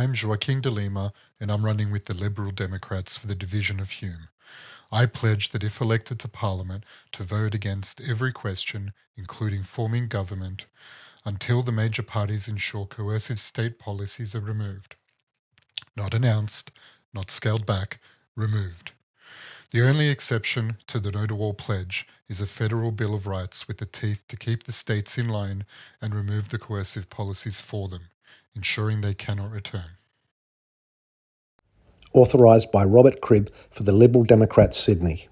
name's Joaquin de Lima, and I'm running with the Liberal Democrats for the division of Hume. I pledge that if elected to Parliament, to vote against every question, including forming government, until the major parties ensure coercive state policies are removed. Not announced, not scaled back, removed. The only exception to the no to all pledge is a federal Bill of Rights with the teeth to keep the states in line and remove the coercive policies for them, ensuring they cannot return. Authorised by Robert Cribb for the Liberal Democrats Sydney.